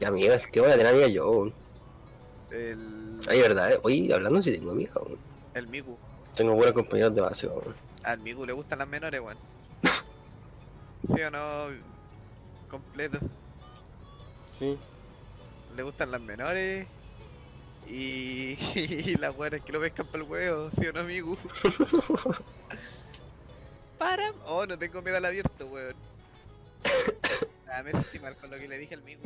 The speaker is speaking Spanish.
Ya, amigas, que voy a tener amiga yo. El. Ay, verdad, eh. Oye, hablando si tengo amiga, weón. El Migu. Tengo buenos compañeros de base, weón. Al Migu le gustan las menores, weón. ¿Sí o no? Completo. Sí. Le gustan las menores. Y, y las weonas que lo pescan para el huevo, ¿sí o no, Migu? Para. Oh, no tengo miedo al abierto, weón. Nada, me sentí mal con lo que le dije al Migu.